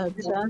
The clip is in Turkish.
Ada